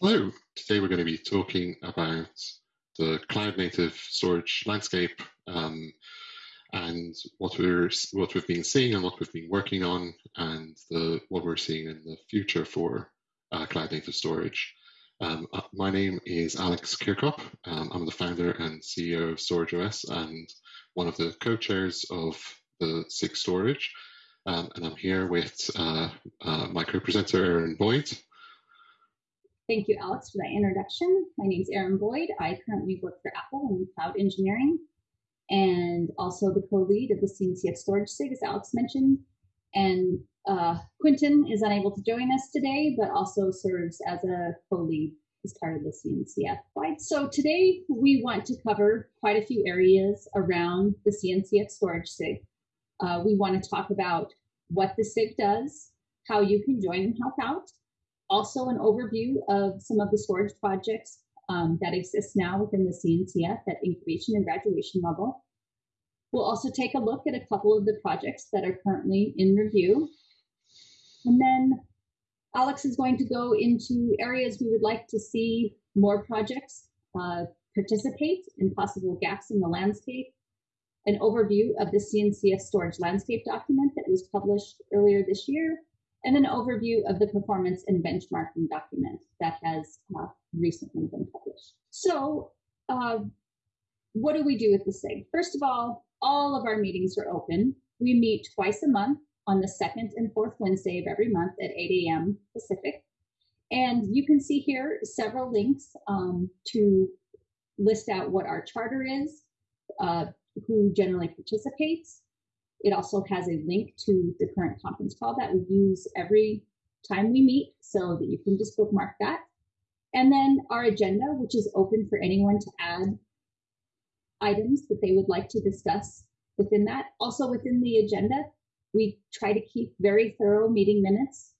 Hello, today we're going to be talking about the cloud native storage landscape um, and what we're what we've been seeing and what we've been working on and the what we're seeing in the future for uh, cloud native storage. Um, uh, my name is Alex Chircop. Um, I'm the founder and CEO of StorageOS and one of the co-chairs of the SIG Storage. Um, and I'm here with uh, uh my co-presenter, Erin Boyd. Thank you, Alex, for that introduction. My name is Erin Boyd. I currently work for Apple in cloud engineering and also the co-lead of the CNCF storage SIG, as Alex mentioned. And uh, Quinton is unable to join us today, but also serves as a co-lead as part of the CNCF. Right. So today we want to cover quite a few areas around the CNCF storage SIG. Uh, we want to talk about what the SIG does, how you can join and help out, also an overview of some of the storage projects um, that exist now within the CNCF at incubation and graduation level. We'll also take a look at a couple of the projects that are currently in review. And then Alex is going to go into areas we would like to see more projects uh, participate and possible gaps in the landscape, an overview of the CNCF storage landscape document that was published earlier this year, and an overview of the performance and benchmarking document that has uh, recently been published. So uh, what do we do with the SIG? First of all, all of our meetings are open. We meet twice a month on the second and fourth Wednesday of every month at 8 a.m. Pacific. And you can see here several links um, to list out what our charter is, uh, who generally participates, it also has a link to the current conference call that we use every time we meet so that you can just bookmark that. And then our agenda, which is open for anyone to add items that they would like to discuss within that. Also within the agenda, we try to keep very thorough meeting minutes.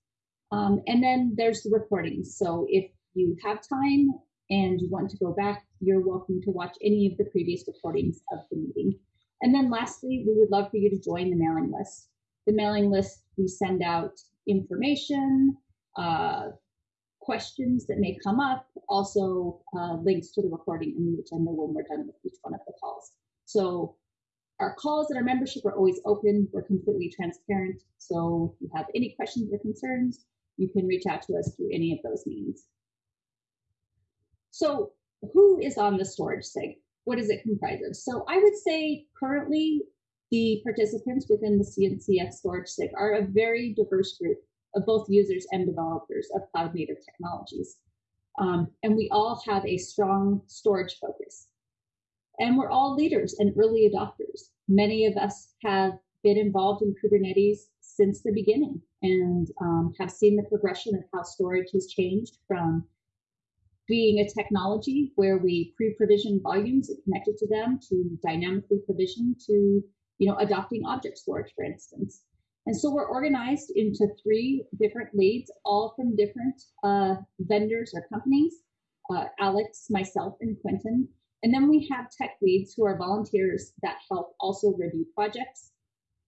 Um, and then there's the recordings. So if you have time and you want to go back, you're welcome to watch any of the previous recordings of the meeting. And then lastly, we would love for you to join the mailing list. The mailing list, we send out information, uh, questions that may come up, also uh, links to the recording and the agenda when we're done with each one of the calls. So our calls and our membership are always open. We're completely transparent. So if you have any questions or concerns, you can reach out to us through any of those means. So who is on the storage SIG? What does it comprise of? So I would say currently the participants within the CNCF storage SIG are a very diverse group of both users and developers of cloud native technologies. Um, and we all have a strong storage focus. And we're all leaders and early adopters. Many of us have been involved in Kubernetes since the beginning and um, have seen the progression of how storage has changed from being a technology where we pre-provision volumes and connected to them to dynamically provision to you know adopting object storage for instance. And so we're organized into three different leads all from different uh, vendors or companies uh, alex myself and quinton. And then we have tech leads who are volunteers that help also review projects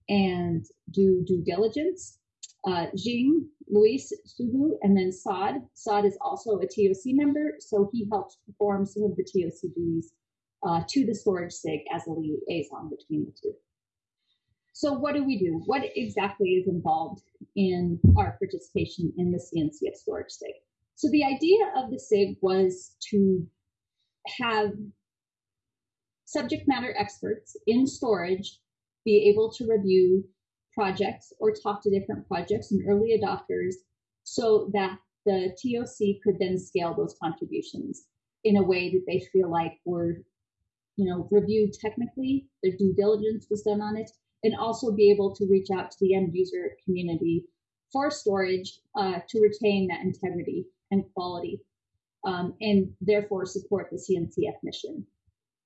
and do due diligence uh, Xing, Luis, Subu, and then Saad. Saad is also a TOC member, so he helps perform some of the TOC duties uh, to the storage SIG as a liaison between the two. So what do we do? What exactly is involved in our participation in the CNCF storage SIG? So the idea of the SIG was to have subject matter experts in storage be able to review projects or talk to different projects and early adopters so that the TOC could then scale those contributions in a way that they feel like were, you know, reviewed technically, their due diligence was done on it, and also be able to reach out to the end user community for storage uh, to retain that integrity and quality, um, and therefore support the CNCF mission.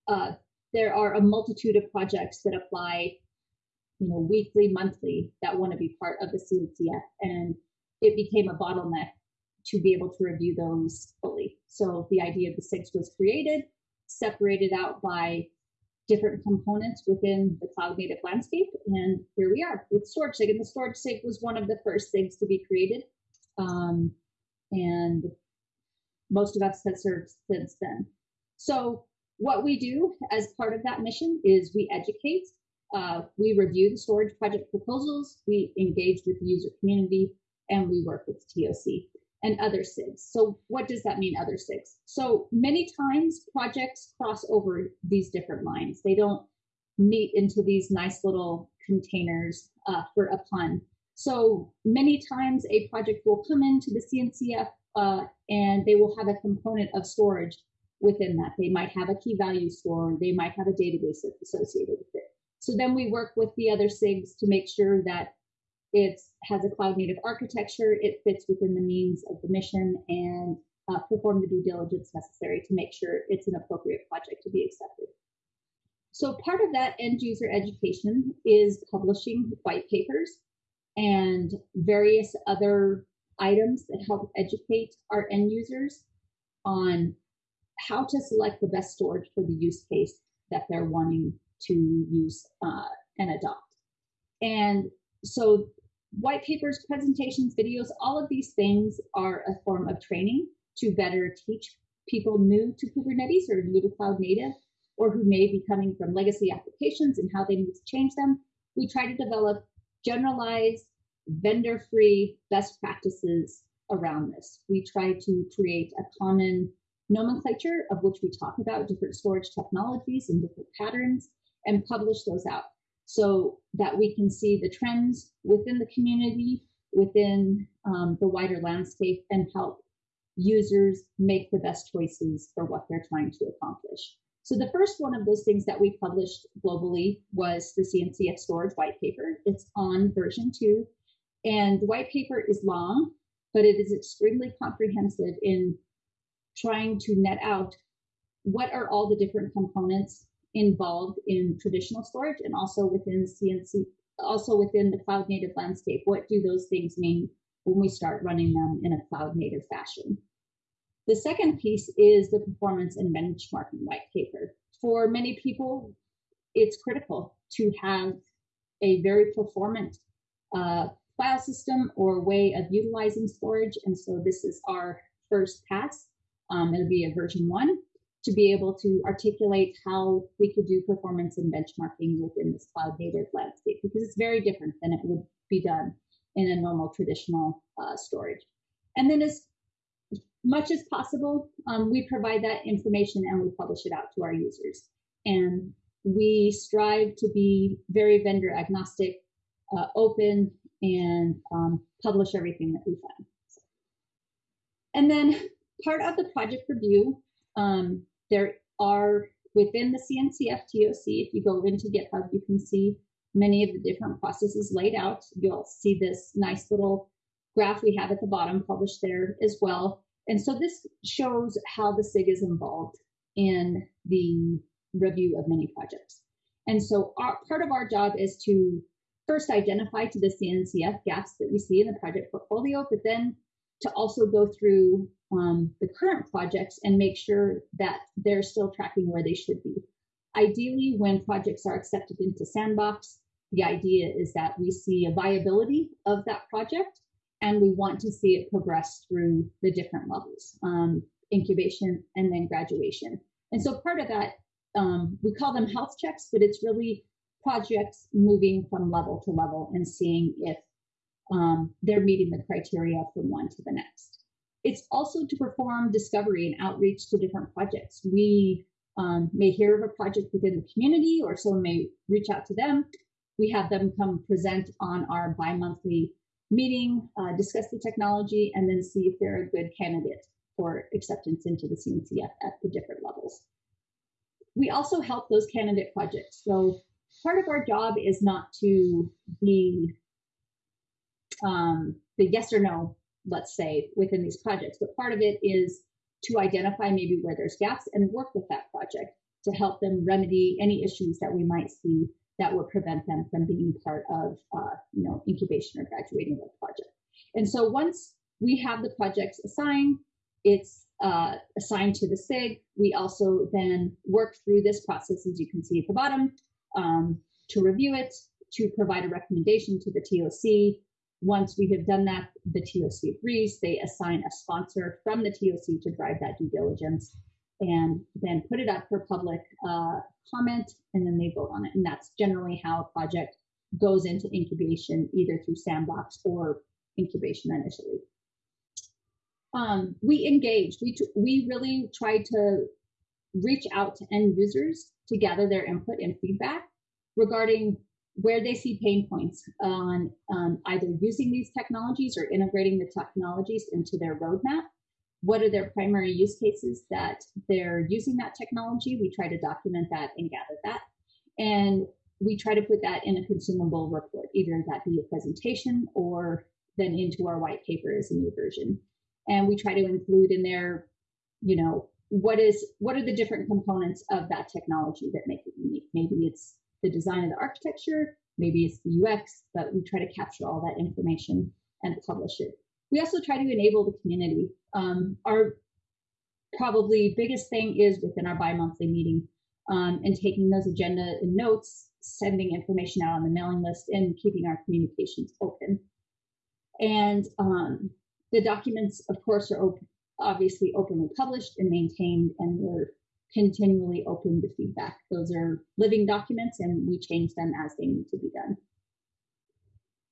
Uh, there are a multitude of projects that apply you know, weekly, monthly that want to be part of the CNCF. And it became a bottleneck to be able to review those fully. So the idea of the SIGs was created, separated out by different components within the cloud native landscape. And here we are with Storage. And the Storage SIG was one of the first SIGs to be created. Um, and most of us have served since then. So what we do as part of that mission is we educate, uh, we review the storage project proposals, we engage with the user community, and we work with TOC and other SIGs. So what does that mean, other SIGs? So many times projects cross over these different lines. They don't meet into these nice little containers uh, for a pun. So many times a project will come into the CNCF uh, and they will have a component of storage within that. They might have a key value store, they might have a database associated with it. So then we work with the other SIGs to make sure that it has a cloud native architecture, it fits within the means of the mission, and uh, perform the due diligence necessary to make sure it's an appropriate project to be accepted. So part of that end user education is publishing white papers and various other items that help educate our end users on how to select the best storage for the use case that they're wanting to use uh, and adopt. And so white papers, presentations, videos, all of these things are a form of training to better teach people new to Kubernetes or new to cloud native, or who may be coming from legacy applications and how they need to change them. We try to develop generalized, vendor free best practices around this. We try to create a common nomenclature of which we talk about different storage technologies and different patterns and publish those out so that we can see the trends within the community, within um, the wider landscape, and help users make the best choices for what they're trying to accomplish. So the first one of those things that we published globally was the CNCF storage white paper. It's on version two, and the white paper is long, but it is extremely comprehensive in trying to net out what are all the different components involved in traditional storage and also within CNC, also within the cloud native landscape. What do those things mean when we start running them in a cloud native fashion? The second piece is the performance and benchmarking white paper. For many people, it's critical to have a very performant uh, file system or way of utilizing storage. And so this is our first pass. Um, it'll be a version one to be able to articulate how we could do performance and benchmarking within this cloud native landscape because it's very different than it would be done in a normal traditional uh, storage. And then as much as possible, um, we provide that information and we publish it out to our users. And we strive to be very vendor agnostic, uh, open, and um, publish everything that we find. And then part of the project review um, there are within the CNCF TOC, if you go into GitHub, you can see many of the different processes laid out. You'll see this nice little graph we have at the bottom published there as well. And so this shows how the SIG is involved in the review of many projects. And so our, part of our job is to first identify to the CNCF gaps that we see in the project portfolio, but then to also go through um, the current projects and make sure that they're still tracking where they should be. Ideally, when projects are accepted into Sandbox, the idea is that we see a viability of that project and we want to see it progress through the different levels, um, incubation and then graduation. And so part of that, um, we call them health checks, but it's really projects moving from level to level and seeing if um, they're meeting the criteria from one to the next. It's also to perform discovery and outreach to different projects. We um, may hear of a project within the community or someone may reach out to them. We have them come present on our bi-monthly meeting, uh, discuss the technology, and then see if they're a good candidate for acceptance into the CNCF at the different levels. We also help those candidate projects. So part of our job is not to be um, the yes or no, let's say, within these projects. But part of it is to identify maybe where there's gaps and work with that project to help them remedy any issues that we might see that would prevent them from being part of, uh, you know, incubation or graduating the project. And so once we have the projects assigned, it's uh, assigned to the SIG. We also then work through this process, as you can see at the bottom, um, to review it, to provide a recommendation to the TOC, once we have done that, the TOC agrees. They assign a sponsor from the TOC to drive that due diligence and then put it up for public uh, comment and then they vote on it. And that's generally how a project goes into incubation, either through sandbox or incubation initially. Um, we engaged. We we really tried to reach out to end users to gather their input and feedback regarding where they see pain points on um, either using these technologies or integrating the technologies into their roadmap. What are their primary use cases that they're using that technology? We try to document that and gather that. And we try to put that in a consumable report, either that be a presentation or then into our white paper as a new version. And we try to include in there, you know, what is what are the different components of that technology that make it unique? Maybe it's the design of the architecture, maybe it's the UX, but we try to capture all that information and publish it. We also try to enable the community. Um, our probably biggest thing is within our bi-monthly meeting um, and taking those agenda and notes sending information out on the mailing list and keeping our communications open. And um, the documents, of course, are op obviously openly published and maintained, and we're continually open to feedback. Those are living documents, and we change them as they need to be done.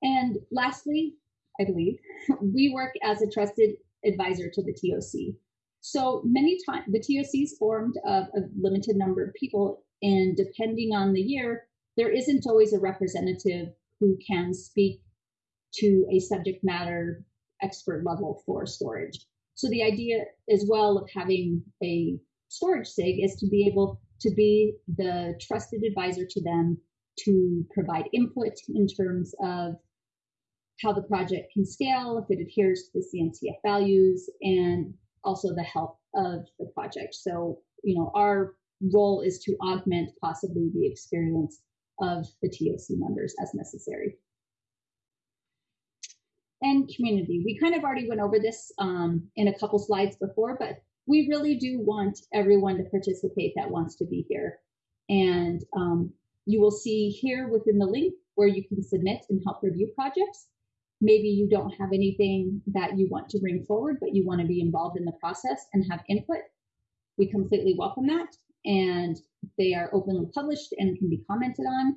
And lastly, I believe, we work as a trusted advisor to the TOC. So many times, the TOC is formed of a limited number of people, and depending on the year, there isn't always a representative who can speak to a subject matter expert level for storage. So the idea as well of having a storage SIG is to be able to be the trusted advisor to them to provide input in terms of how the project can scale, if it adheres to the CNCF values, and also the health of the project. So, you know, our role is to augment possibly the experience of the TOC members as necessary. And community. We kind of already went over this um, in a couple slides before, but we really do want everyone to participate that wants to be here. And um, you will see here within the link where you can submit and help review projects. Maybe you don't have anything that you want to bring forward, but you want to be involved in the process and have input. We completely welcome that and they are openly published and can be commented on.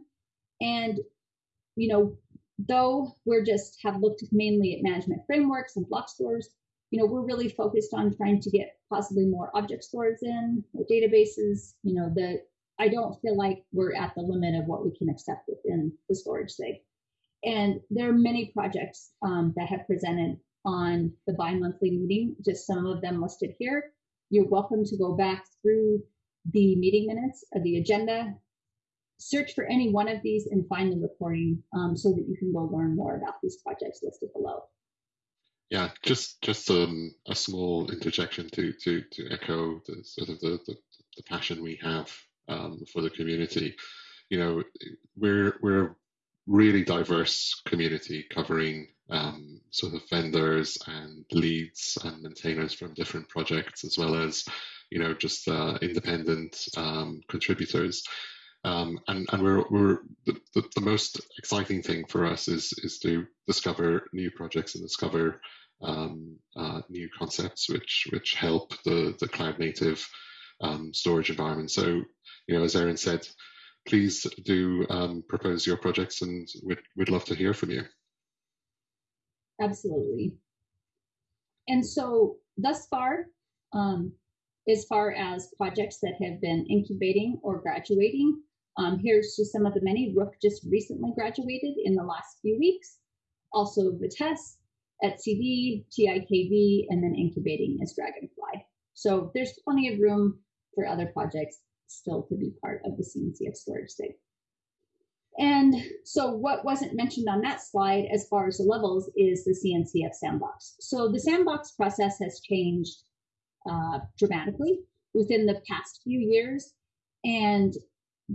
And, you know, though we're just have looked mainly at management frameworks and block stores, you know, we're really focused on trying to get possibly more object stores in databases, you know, that I don't feel like we're at the limit of what we can accept within the storage SIG. And there are many projects um, that have presented on the bi-monthly meeting, just some of them listed here. You're welcome to go back through the meeting minutes of the agenda, search for any one of these and find the recording um, so that you can go learn more about these projects listed below. Yeah, just just um, a small interjection to to to echo the sort of the, the, the passion we have um, for the community. You know, we're we're a really diverse community covering um, sort of vendors and leads and maintainers from different projects, as well as you know, just uh, independent um, contributors. Um, and and we're we're the, the, the, most exciting thing for us is is to discover new projects and discover um, uh, new concepts which which help the the cloud native um, storage environment. So you know, as Erin said, please do um, propose your projects, and we'd we'd love to hear from you. Absolutely. And so thus far, um, as far as projects that have been incubating or graduating. Um, here's just some of the many. Rook just recently graduated in the last few weeks. Also Vitess, etcd, TiKV, and then incubating is Dragonfly. So there's plenty of room for other projects still to be part of the CNCF storage SIG. And so what wasn't mentioned on that slide as far as the levels is the CNCF sandbox. So the sandbox process has changed uh, dramatically within the past few years. And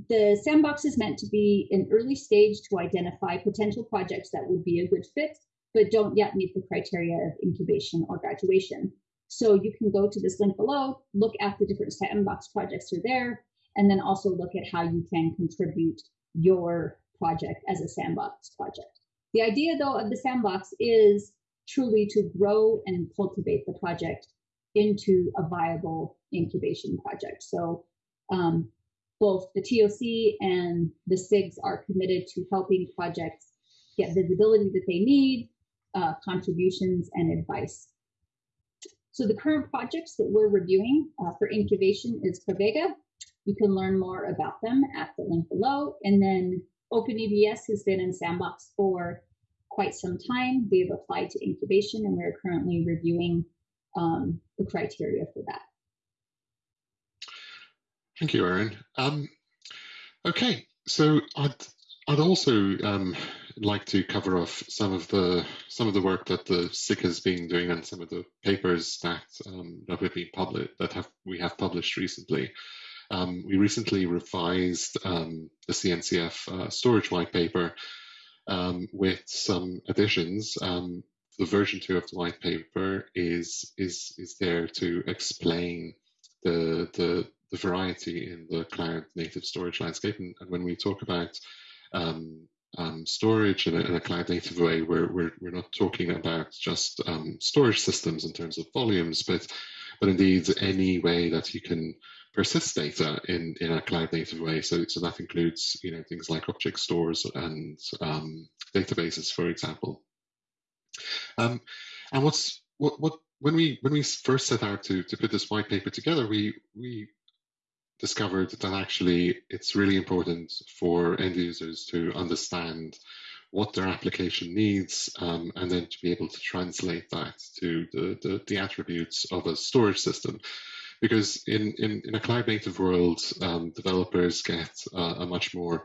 the sandbox is meant to be an early stage to identify potential projects that would be a good fit, but don't yet meet the criteria of incubation or graduation. So you can go to this link below, look at the different sandbox projects are there, and then also look at how you can contribute your project as a sandbox project. The idea, though, of the sandbox is truly to grow and cultivate the project into a viable incubation project. So um, both the TOC and the SIGs are committed to helping projects get visibility that they need, uh, contributions, and advice. So the current projects that we're reviewing uh, for incubation is Pravega. You can learn more about them at the link below. And then OpenEBS has been in Sandbox for quite some time. They've applied to incubation and we're currently reviewing um, the criteria for that. Thank you, Erin. Um, okay, so I'd I'd also um, like to cover off some of the some of the work that the SIG has been doing and some of the papers that um, that we've been published that have we have published recently. Um, we recently revised um, the CNCF uh, storage white paper um, with some additions. Um, the version two of the white paper is is is there to explain the the the variety in the cloud native storage landscape. And, and when we talk about um, um, storage in a, in a, cloud native way, we're, we're, we're not talking about just um, storage systems in terms of volumes, but, but indeed any way that you can persist data in, in a cloud native way. So, so that includes you know, things like object stores and um, databases, for example. Um, and what's what, what when we when we first set out to, to put this white paper together, we we discovered that actually it's really important for end users to understand what their application needs um, and then to be able to translate that to the, the, the attributes of a storage system. Because in, in, in a cloud native world, um, developers get uh, a much more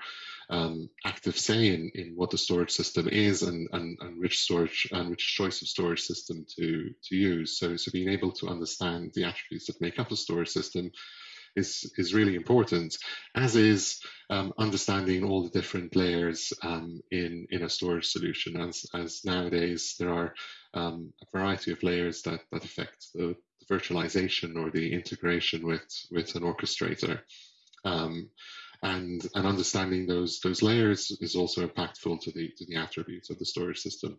um, active say in, in what the storage system is and, and, and which storage and which choice of storage system to, to use. So, so being able to understand the attributes that make up a storage system is, is really important, as is um, understanding all the different layers um, in, in a storage solution, as, as nowadays there are um, a variety of layers that, that affect the, the, virtualization or the integration with, with an orchestrator. Um, and, and understanding those, those layers is also impactful to the, to the attributes of the storage system.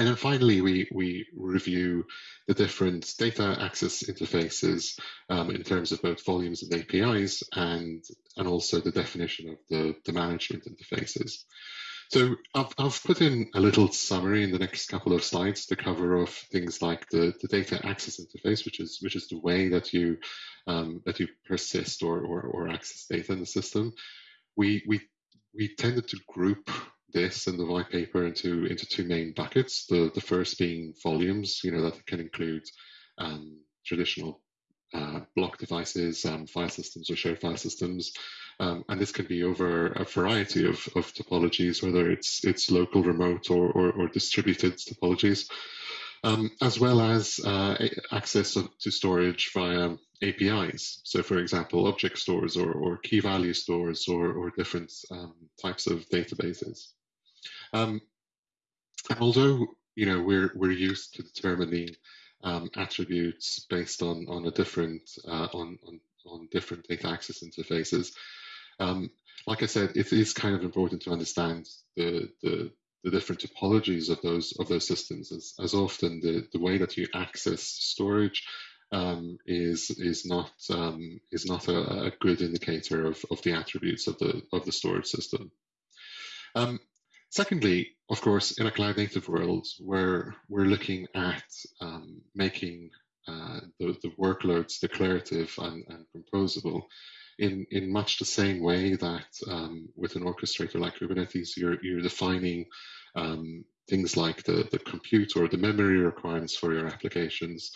And then finally, we, we review the different data access interfaces um, in terms of both volumes and APIs and, and also the definition of the, the management interfaces. So I've, I've put in a little summary in the next couple of slides to cover off things like the, the data access interface, which is which is the way that you um, that you persist or, or, or access data in the system. We we we tended to group this and the white paper into into two main buckets. The the first being volumes, you know, that can include um, traditional uh, block devices, um, file systems, or shared file systems, um, and this can be over a variety of, of topologies, whether it's it's local, remote, or or, or distributed topologies, um, as well as uh, access to storage via APIs. So, for example, object stores or, or key value stores or, or different um, types of databases. Um, although you know we're we're used to determining um, attributes based on on a different uh, on, on on different data access interfaces, um, like I said, it is kind of important to understand the the the different topologies of those of those systems as, as often the, the way that you access storage um, is is not um, is not a, a, good indicator of, of the attributes of the of the storage system. Um, Secondly, of course, in a cloud native world, where we're looking at um, making uh, the, the workloads declarative and, and, composable in, in much the same way that um, with an orchestrator like Kubernetes, you're, you're defining um, things like the, the compute or the memory requirements for your applications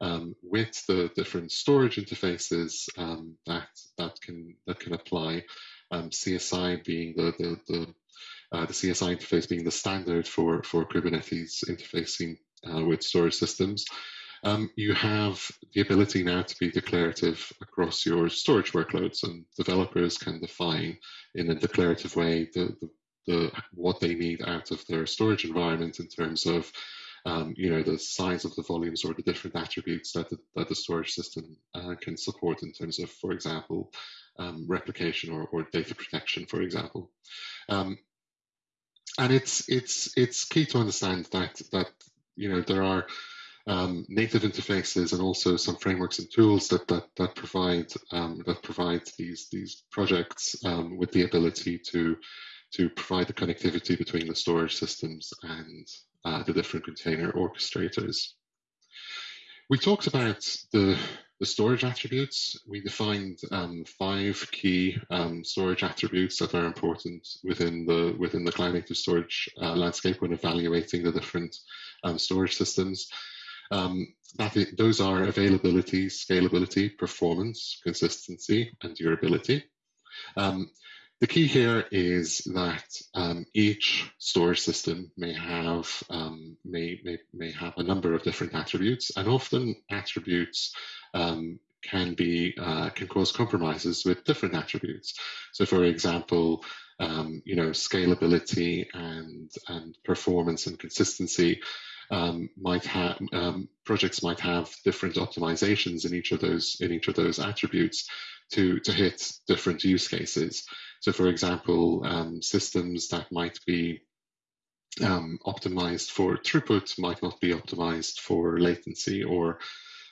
um, with the different storage interfaces um, that, that, can, that can apply. Um, CSI being the, the, the uh, the CSI interface being the standard for, for Kubernetes interfacing uh, with storage systems. Um, you have the ability now to be declarative across your storage workloads, and developers can define in a declarative way the, the, the what they need out of their storage environment in terms of um, you know the size of the volumes or the different attributes that the, that the storage system uh, can support in terms of, for example, um, replication or, or, data protection, for example. Um, and it's it's it's key to understand that that you know there are um, native interfaces and also some frameworks and tools that that that provide um, that provide these these projects um, with the ability to to provide the connectivity between the storage systems and uh, the different container orchestrators. We talked about the the storage attributes. We defined um, five key um, storage attributes that are important within the within the cloud native storage uh, landscape when evaluating the different um, storage systems. Um, those are availability, scalability, performance, consistency, and durability. The key here is that um, each storage system may have um, may, may may have a number of different attributes, and often attributes um, can be uh, can cause compromises with different attributes. So, for example, um, you know, scalability and and performance and consistency um, might have um, projects might have different optimizations in each of those in each of those attributes to to hit different use cases. So, for example, um, systems that might be um, optimized for throughput might not be optimized for latency, or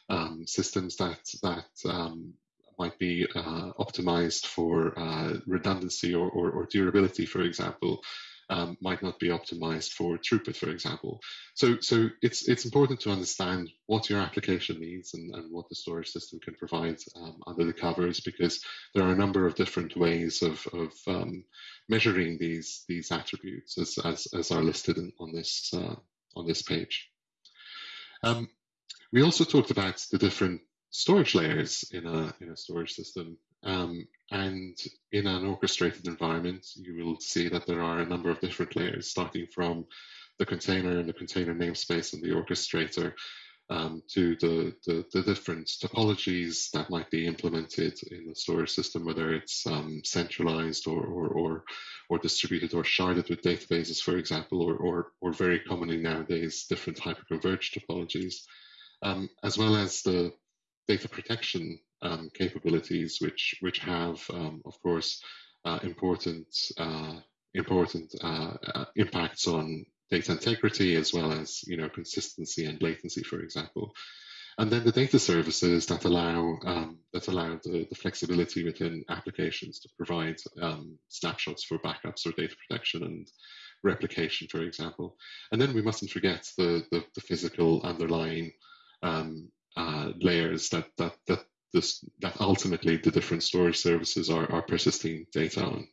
um, systems that that um, might be uh, optimized for uh, redundancy or, or, or, durability, for example, um, might not be optimized for throughput, for example. So, so it's it's important to understand what your application needs and, and what the storage system can provide um, under the covers, because there are a number of different ways of, of um, measuring these these attributes as, as, as are listed in, on this uh, on this page. Um, we also talked about the different storage layers in a in a storage system um, and in an orchestrated environment, you will see that there are a number of different layers, starting from the container and the container namespace and the orchestrator um, to the, the, the, different topologies that might be implemented in the storage system, whether it's um, centralized or, or, or, or, distributed or sharded with databases, for example, or, or, or very commonly nowadays, different hyperconverged topologies, um, as well as the data protection um, capabilities, which which have, um, of course, uh, important uh, important uh, uh, impacts on data integrity as well as you know consistency and latency, for example. And then the data services that allow um, that allow the, the, flexibility within applications to provide um, snapshots for backups or data protection and replication, for example. And then we mustn't forget the the, the physical underlying um, uh, layers that that that this that ultimately the different storage services are, are persisting data on.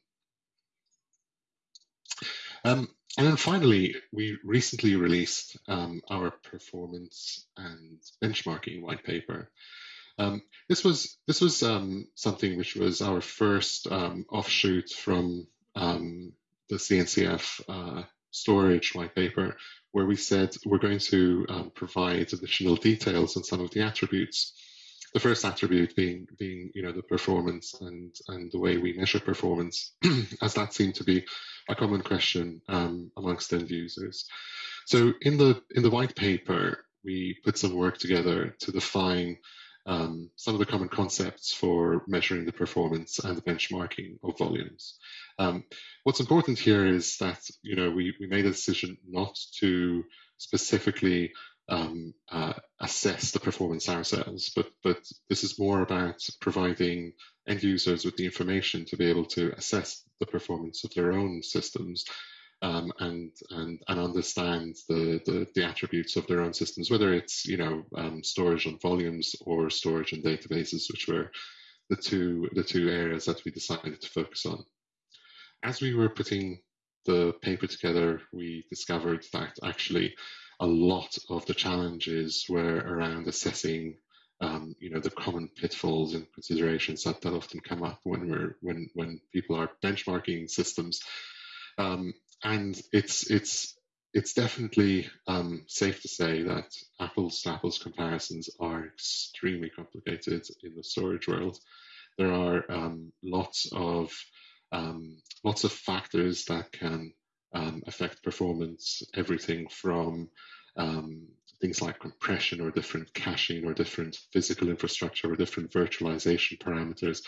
Um, and then finally, we recently released um, our performance and benchmarking white paper. Um, this was this was um, something which was our first um, offshoot from um, the CNCF uh, storage white paper, where we said we're going to provide additional details on some of the attributes the first attribute being being you know the performance and and the way we measure performance, as that seemed to be a common question um, amongst end users. So in the in the white paper, we put some work together to define um, some of the common concepts for measuring the performance and the benchmarking of volumes. Um, what's important here is that you know we, we made a decision not to specifically um, uh, assess the performance ourselves, but but this is more about providing end users with the information to be able to assess the performance of their own systems um, and and and understand the, the, the attributes of their own systems, whether it's you know um, storage on volumes or storage on databases, which were the two the two areas that we decided to focus on. As we were putting the paper together, we discovered that actually a lot of the challenges were around assessing um, you know the common pitfalls and considerations that, that often come up when we're when when people are benchmarking systems. Um, and it's it's it's definitely um, safe to say that apples to apples comparisons are extremely complicated in the storage world. There are um, lots of um, lots of factors that can um, affect performance, everything from um, things like compression or different caching or different physical infrastructure or different virtualization parameters,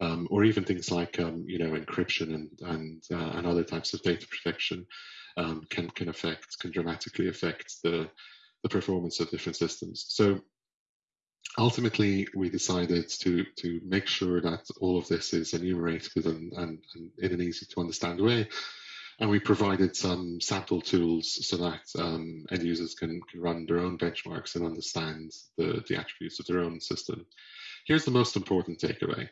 um, or even things like um, you know encryption and and uh, and other types of data protection um, can can affect can dramatically affect the the performance of different systems. So ultimately, we decided to to make sure that all of this is enumerated and, and, and in an easy to understand way. And we provided some sample tools so that um, end users can, can run their own benchmarks and understand the, the attributes of their own system. Here's the most important takeaway.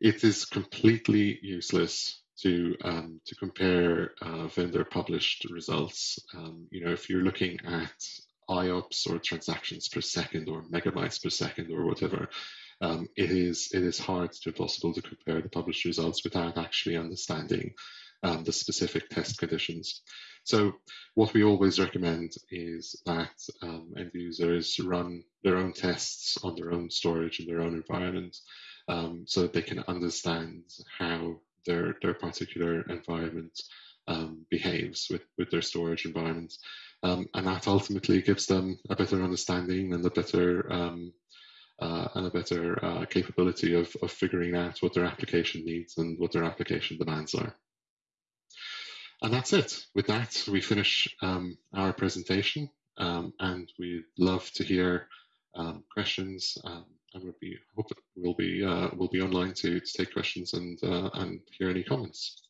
It is completely useless to um, to compare uh, vendor published results. Um, you know, if you're looking at IOPS or transactions per second or megabytes per second or whatever, um, it is it is hard to possible to compare the published results without actually understanding um, the specific test conditions. So what we always recommend is that um, end users run their own tests on their own storage in their own environment um, so that they can understand how their, their particular environment um, behaves with, with their storage environment. Um, and that ultimately gives them a better understanding and a better um, uh, and a better uh, capability of, of figuring out what their application needs and what their application demands are. And that's it. With that, we finish um, our presentation um, and we'd love to hear um, questions um, and we'll be hope we'll be uh, we'll be online to, to take questions and uh, and hear any comments.